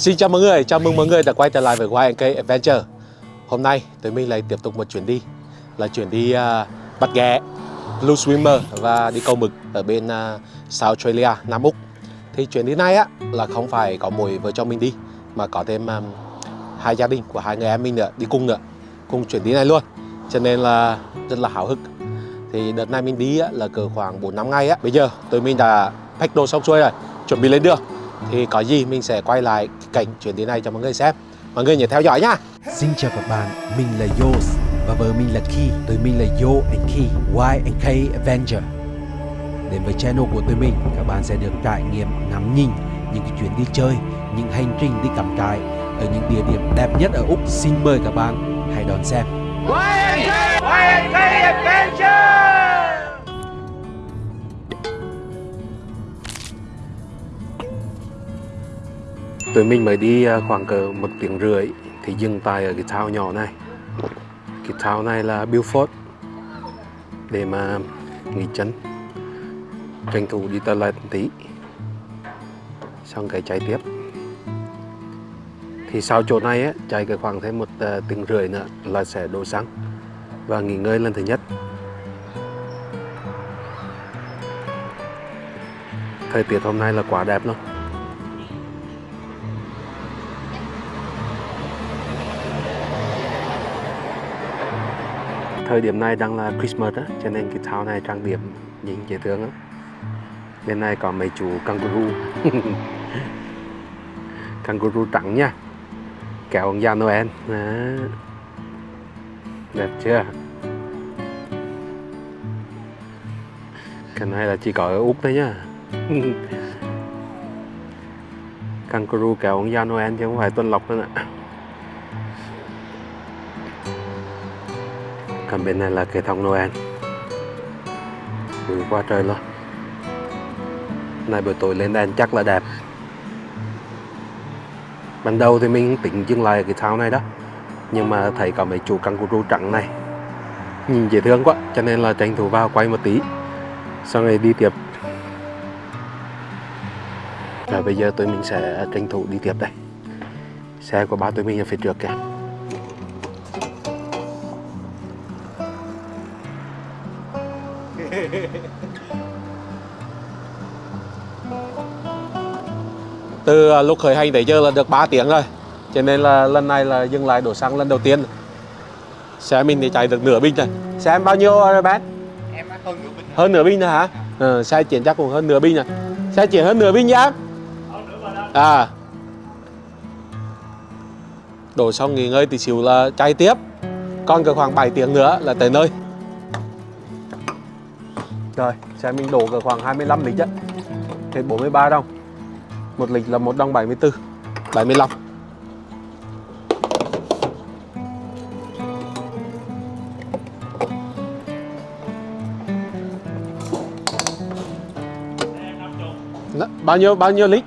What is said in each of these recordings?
Xin chào mọi người, chào mừng mọi người đã quay trở lại với YNK Adventure. Hôm nay tụi mình lại tiếp tục một chuyến đi Là chuyến đi uh, bắt ghẹ, blue swimmer và đi câu mực ở bên uh, South Australia, Nam Úc. Thì chuyến đi này á là không phải có mỗi vợ chồng mình đi Mà có thêm um, hai gia đình của hai người em mình nữa, đi cùng nữa Cùng chuyến đi này luôn. Cho nên là rất là hào hức. Thì đợt này mình đi á, là cỡ khoảng 4 năm ngày á. Bây giờ tụi mình đã pack đồ xong xuôi rồi, chuẩn bị lên đường thì có gì mình sẽ quay lại cảnh chuyến đi này cho mọi người xem mọi người nhớ theo dõi nhá Xin chào các bạn, mình là Yos và vợ mình là Ki Tụi mình là Yo and Ki, Y and K Avenger Đến với channel của tụi mình, các bạn sẽ được trải nghiệm ngắm nhìn những cái chuyến đi chơi, những hành trình đi cắm trại ở những địa điểm đẹp nhất ở Úc. Xin mời các bạn hãy đón xem. Tụi mình mới đi à, khoảng cỡ một tiếng rưỡi thì dừng tại ở cái thao nhỏ này. Cái thao này là Beaufort để mà nghỉ chân tranh thủ đi toilet một tí xong cái chạy tiếp. Thì sau chỗ này ấy, chạy cái khoảng thêm một à, tiếng rưỡi nữa là sẽ đổ xăng và nghỉ ngơi lần thứ nhất. Thời tiết hôm nay là quá đẹp luôn. Thời điểm này đang là Christmas á, cho nên cái thao này trang điểm nhìn dễ thương lắm. Bên này có mấy chú kangaroo. kangaroo trắng nha. Kéo ông già Noel. Đó. Đẹp chưa? Cái này là chỉ có ở Úc thôi nhá. kangaroo kéo ông già Noel chứ không phải tuần lộc nữa nè. Còn bên này là cây thông Noel. Ừ, Bự quá trời luôn. Này, buổi tối lên đèn chắc là đẹp. Ban đầu thì mình tính dừng lại cái thao này đó. Nhưng mà thấy có mấy chú kangaroo trắng này. Nhìn dễ thương quá, cho nên là tranh thủ vào quay một tí. Sau này đi tiếp. Và bây giờ tụi mình sẽ tranh thủ đi tiếp đây. Xe của ba tụi mình ở phía trước kìa. Từ à, lúc khởi hành tới giờ là được 3 tiếng rồi. Cho nên là lần này là dừng lại đổ xăng lần đầu tiên. Xe mình thì chạy được nửa bình rồi. Xe em bao nhiêu rồi bé em hơn nửa bình hơn nửa bình rồi hả? Ừ, xe chuyển chắc cũng hơn nửa bình rồi. Xe chuyển hơn nửa bình nhá. À. Đổ xong nghỉ ngơi tí xíu là chạy tiếp. Còn cỡ khoảng 7 tiếng nữa là tới nơi. Rồi xe mình đổ cỡ khoảng 25 lít á hết 43 đồng một lịch là một đồng 74 75 Đó, bao nhiêu bao nhiêu lít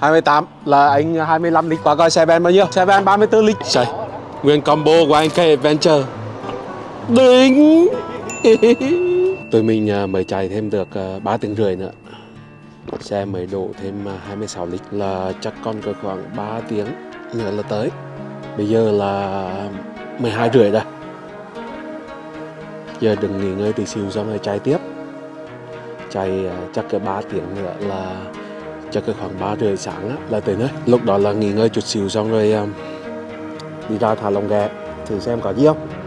28 là anh 25 lít qua coi xe ben bao nhiêu? Xe ben 34 lít trời nguyên combo của anh K Adventure. Đỉnh tụi mình à, mới chạy thêm được 3 tiếng rưỡi nữa xe mới đổ thêm à, 26 lít là chắc còn cỡ khoảng 3 tiếng nữa là tới. Bây giờ là 12 rưỡi rồi. Giờ đừng nghỉ ngơi tí xíu xong rồi chạy tiếp. Chạy à, chắc cái 3 tiếng nữa là chắc cái khoảng 3 rưỡi sáng á, là tới nơi. Lúc đó là nghỉ ngơi chút xíu xong rồi à, đi ra thả lồng ghẹ thử xem có gì không?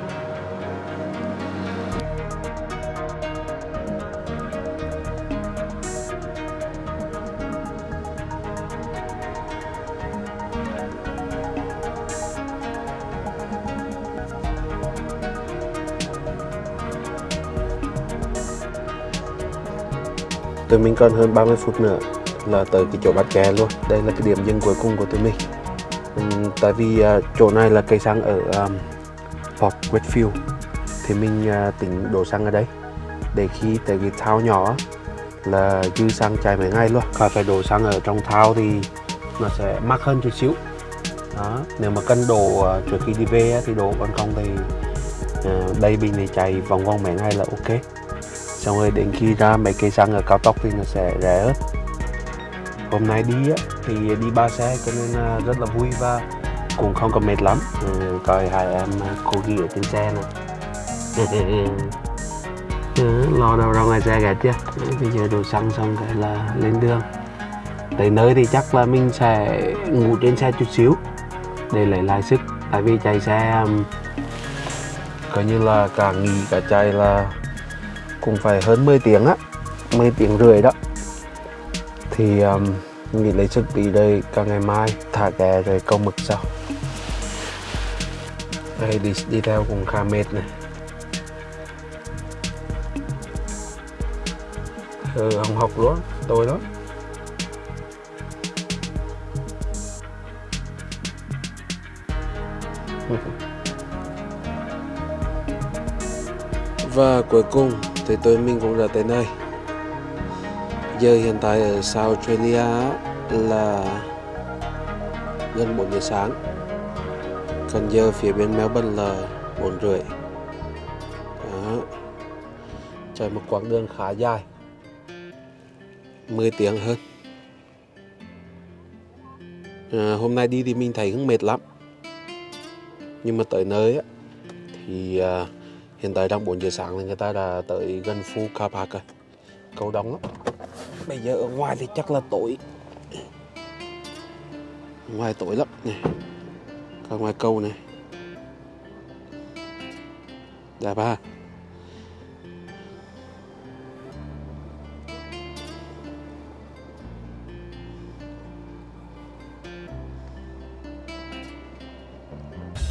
Tụi mình còn hơn 30 phút nữa là tới cái chỗ bắt kè luôn. Đây là cái điểm dừng cuối cùng của tụi mình. Uhm, tại vì uh, chỗ này là cây xăng ở um, Port Redfield thì mình uh, tính đổ xăng ở đây. Để khi tới cái thao nhỏ là dư xăng chạy mấy ngày luôn. Khỏi phải đổ xăng ở trong thao thì nó sẽ mắc hơn chút xíu. Đó nếu mà cân đổ uh, trước khi đi về thì đổ còn không thì uh, đây bình này chạy vòng vòng mấy ngày là ok xong rồi đến khi ra mấy cây xăng ở cao tốc thì nó sẽ rẻ hơn hôm nay đi á, thì đi ba xe cho nên rất là vui và cũng không có mệt lắm. Ừ, coi hai em à, cô ghi ở trên xe nè ừ, lo đâu ra ngoài xe cả chứ bây giờ đồ xăng xong cái là lên đường. Tới nơi thì chắc là mình sẽ ngủ trên xe chút xíu để lấy lại sức. Tại vì chạy xe coi như là cả nghỉ cả chạy là cũng phải hơn 10 tiếng á 10 tiếng rưỡi đó. Thì um, nghỉ lấy chuẩn bị đây cả ngày mai thả ghé rồi câu mực sau. Đây đi đi theo cũng khá mệt này. Ừ, không học luôn tôi đó và cuối cùng thì tôi mình cũng đã tới nơi. Giờ hiện tại ở South Australia là gần 4 giờ sáng. Còn giờ phía bên Melbourne là 4 rưỡi. Đó. Chạy một quãng đường khá dài. 10 tiếng hơn. À, hôm nay đi thì mình thấy cũng mệt lắm. Nhưng mà tới nơi á, thì à, hiện tại đang 4 giờ sáng thì người ta đã tới gần Phu Car Park rồi. Cầu đông lắm. Bây giờ ở ngoài thì chắc là tối. Ngoài tối lắm nè còn ngoài câu này. Đẹp ha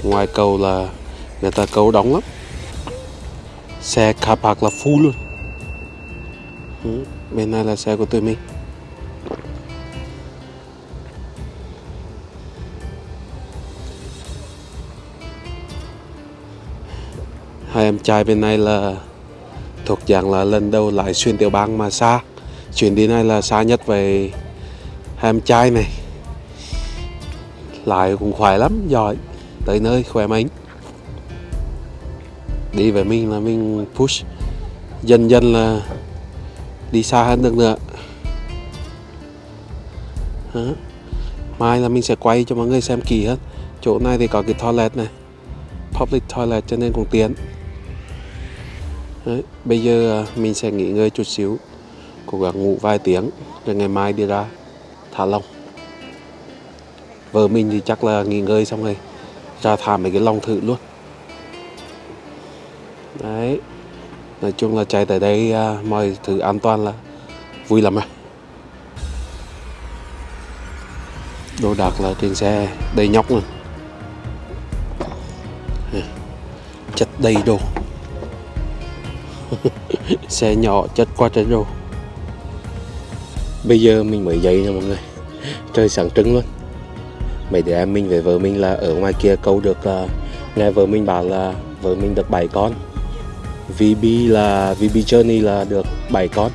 ngoài cầu là người ta câu đóng lắm xe car park là full luôn. Ừ. bên này là xe của tụi mình. Hai em trai bên này là thuộc dạng là lần đầu lại xuyên tiểu bang mà xa. Chuyến đi này là xa nhất về hai em trai này. Lại cũng khỏe lắm, giỏi. Tới nơi khỏe mạnh đi về mình là mình push. Dần dần là đi xa hơn được nữa. Đó. mai là mình sẽ quay cho mọi người xem kỹ hơn. Chỗ này thì có cái toilet này. Public toilet cho nên cũng tiện. Đấy. bây giờ à, mình sẽ nghỉ ngơi chút xíu, cố gắng ngủ vài tiếng, rồi ngày mai đi ra thả lông vợ mình thì chắc là nghỉ ngơi xong rồi ra thả mấy cái lòng thử luôn đấy. Nói chung là chạy tới đây à, mọi thứ an toàn là vui lắm rồi đồ đạc là trên xe đầy nhóc luôn. Chất đầy đồ. Xe nhỏ chất qua trời đồ. Bây giờ mình mới dậy nè mọi người. Trời sáng trưng luôn. Mấy đứa em mình với vợ mình là ở ngoài kia câu được uh, nghe vợ mình bảo là vợ mình được bảy con. VB là VB Journey là được 7 con.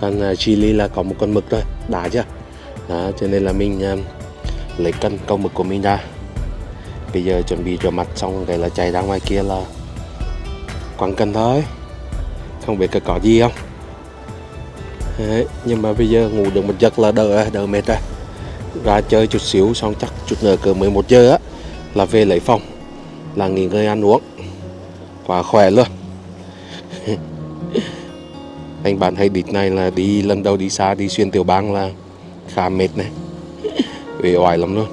Còn uh, Chili là có một con mực thôi đã chưa? Đó cho nên là mình uh, lấy cân câu mực của mình ra. Bây giờ chuẩn bị rửa mặt xong cái là chạy ra ngoài kia là quăng cân thôi. Không biết có gì không? Đấy, nhưng mà bây giờ ngủ được một giấc là đỡ đỡ mệt rồi. Ra chơi chút xíu xong chắc chút nữa cỡ 11 giờ á là về lấy phòng là nghỉ ngơi ăn uống. Quá khỏe luôn. anh bạn hay địch này là đi lần đầu đi xa đi xuyên tiểu bang là khá mệt này. Uể oải lắm luôn.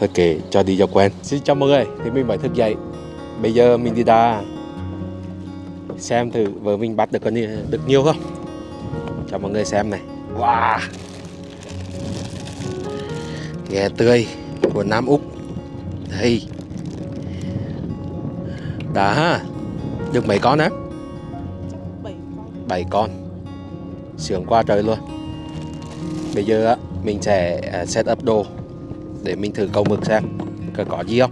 Thôi kể cho đi cho quen. Xin chào mọi người thì mình phải thức dậy. Bây giờ mình đi ra xem thử vợ mình bắt được con được nhiều không? Cho mọi người xem này. Wow. Ghé tươi của Nam Úc. Đây đã ha được mấy con á. Bảy con. Sướng qua trời luôn. Bây giờ á mình sẽ à, set up đồ để mình thử câu mực xem. Có có gì không?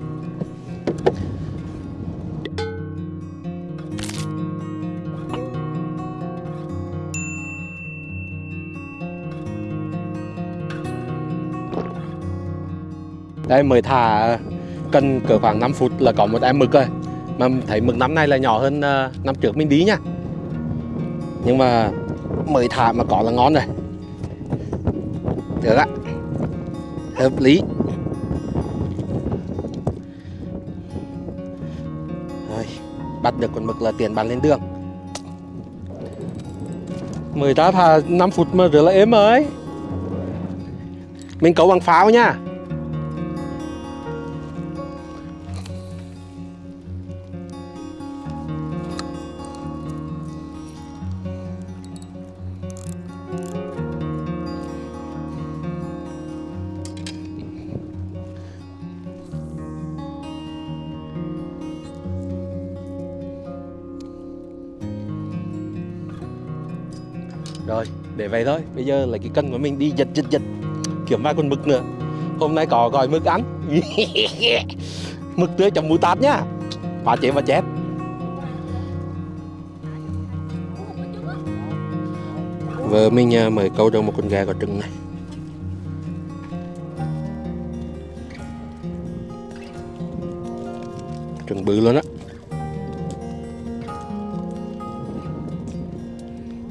Đây mới thả cần cỡ khoảng 5 phút là có một em mực rồi mà thấy mực năm nay là nhỏ hơn ờ, năm trước mình đi nha. Nhưng mà mới thả mà có là ngon rồi. Được ạ. Hợp lý. Rồi, bắt được con mực là tiền bán lên đường. Mười ta thà 5 phút mà rửa là êm rồi. Mình cấu bằng pháo nha. Để vậy thôi. Bây giờ là cái cân của mình đi giật giật giật. Kiếm vài con mực nữa. Hôm nay có gọi mực ăn. Mực tươi chấm mù tạt nhá. Phá chế và chép Vợ mình à, mời câu được một con gà có trứng này. Trứng bự luôn á.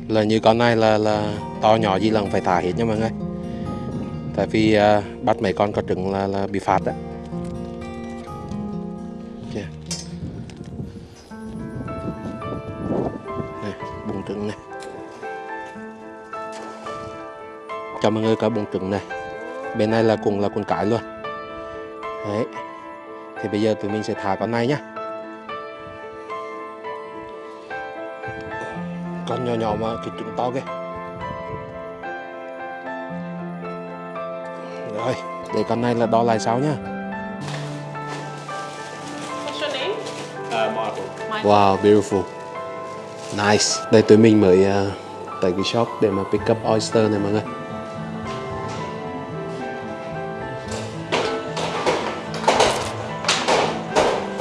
Là như con này là là to nhỏ gì là phải thả hết nha mọi người. Tại vì à, bắt mấy con có trứng là là bị phạt đó Kìa. Này, bụng trứng này. Cho mọi người có bụng trứng này. Bên này là cùng là con cái luôn. Đấy. Thì bây giờ tụi mình sẽ thả con này nhá. Con nhỏ nhỏ mà cái trứng to kìa. Rồi để con này là đo lại sau nhá. Wow beautiful. Nice. Đây tụi mình mới uh, tới cái shop để mà pick up oyster này mọi người.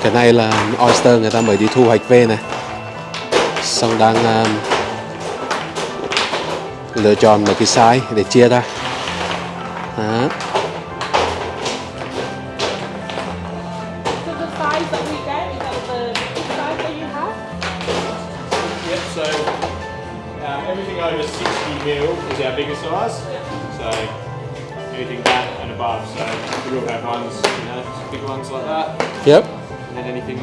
Cái này là oyster người ta mới đi thu hoạch về này. Xong đang uh, lựa chọn một cái size để chia ra đó. So the size that we get is that the big size that you have? Yep, um, everything over 60 mil is our biggest size. So anything that and above. So we will have ones, you know, big ones like that. yep And then anything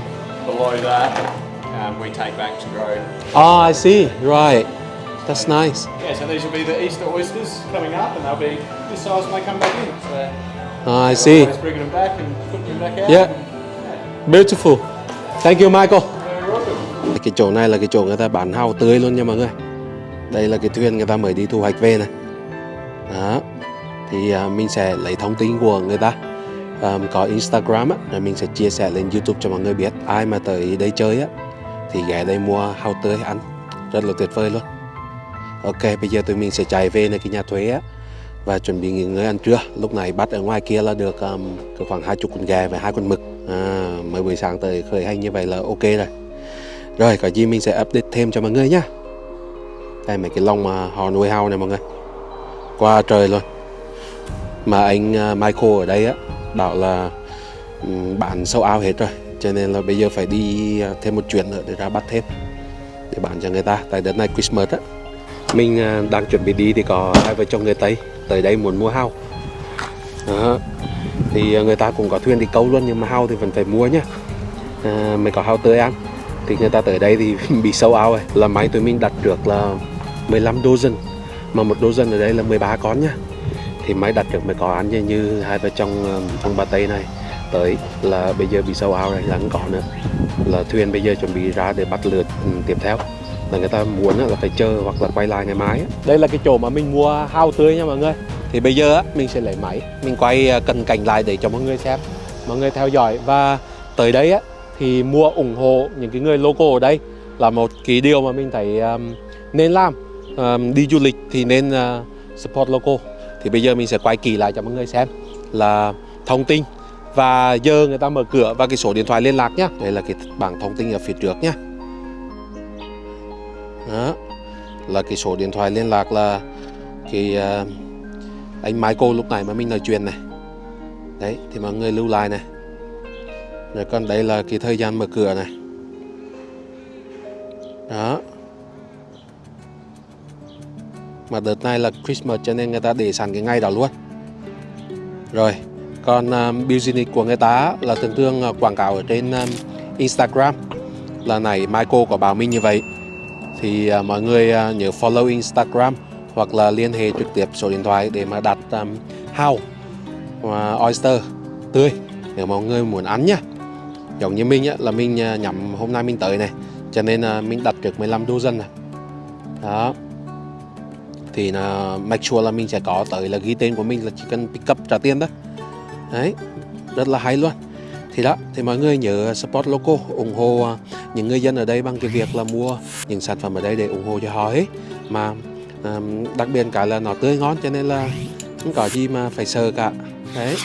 below that, um, we take back to grow. oh I see right that's nice Yeah, so these will be the Easter oysters coming up and they'll be this size when they come back in. So oh, I see bringing them back and putting them back out. Yeah. Beautiful. Thank you Michael. Cái chỗ này là cái chỗ người ta bán hao tươi luôn nha mọi người. Đây là cái thuyền người ta mới đi thu hoạch về này. Đó. Thì à, mình sẽ lấy thông tin của người ta. À, có Instagram á, rồi mình sẽ chia sẻ lên YouTube cho mọi người biết. Ai mà tới đây chơi á, thì ghé đây mua hao tươi ăn. Rất là tuyệt vời luôn. Ok, bây giờ tụi mình sẽ chạy về nơi cái nhà thuế á và chuẩn bị nghỉ ngơi ăn trưa. Lúc này bắt ở ngoài kia là được um, khoảng hai chục con gà và hai con mực. À, mới buổi sáng tới khởi hành như vậy là ok rồi. Rồi, có gì mình sẽ update thêm cho mọi người nhá. Đây mấy cái lông mà họ nuôi hao này mọi người. Qua trời luôn. Mà anh à, Michael ở đây á bảo là bán sâu ao hết rồi. Cho nên là bây giờ phải đi à, thêm một chuyến nữa để ra bắt thêm để bán cho người ta. Tại đợt này Christmas á mình à, đang chuẩn bị đi thì có hai vợ chồng người Tây tới đây muốn mua hao. Đó. thì à, người ta cũng có thuyền đi câu luôn nhưng mà hao thì vẫn phải mua nhá. À, mới có hao tươi ăn? Thì người ta tới đây thì bị sâu ao rồi là máy tụi mình đặt được là 15 dozen. Mà một dozen ở đây là 13 con nhá. Thì máy đặt được mới có ăn như, như hai vợ chồng à, ông bà Tây này. Tới là bây giờ bị sâu ao rồi là không có nữa. Là thuyền bây giờ chuẩn bị ra để bắt lượt ừ, tiếp theo là người ta muốn là phải chờ hoặc là quay lại ngày mai. Đây là cái chỗ mà mình mua hao tươi nha mọi người. Thì bây giờ mình sẽ lấy máy, mình quay à, cận cảnh lại để cho mọi người xem, mọi người theo dõi và tới đây á thì mua ủng hộ những cái người local ở đây là một cái điều mà mình thấy um, nên làm. Um, đi du lịch thì nên uh, support local. Thì bây giờ mình sẽ quay kỳ lại cho mọi người xem là thông tin và giờ người ta mở cửa và cái số điện thoại liên lạc nhá. Đây là cái bảng thông tin ở phía trước nhá. Đó. là cái số điện thoại liên lạc là cái uh, anh Michael lúc này mà mình nói chuyện này. Đấy thì mọi người lưu lại này. Rồi còn đây là cái thời gian mở cửa này. Đó. Mà đợt này là Christmas cho nên người ta để sẵn cái ngày đó luôn. Rồi còn um, business của người ta là thường thường à, quảng cáo ở trên um, Instagram. Là này Michael có bảo mình như vậy thì à, mọi người à, nhớ follow Instagram hoặc là liên hệ trực tiếp số điện thoại để mà đặt à, um, hao và oyster tươi nếu mọi người muốn ăn nhá. Giống như mình á, là mình nhắm hôm nay mình tới này cho nên uh, mình đặt trước 15 đô dân này đó. Thì là make sure là mình sẽ có tới là ghi tên của mình là chỉ cần pick up trả tiền đó đấy rất là hay luôn thì đó, thì mọi người nhớ support local, ủng hộ à, những người dân ở đây bằng cái việc là mua những sản phẩm ở đây để ủng hộ cho họ ấy. Mà đặc biệt cả là nó tươi ngon cho nên là không có gì mà phải sợ cả. Đấy.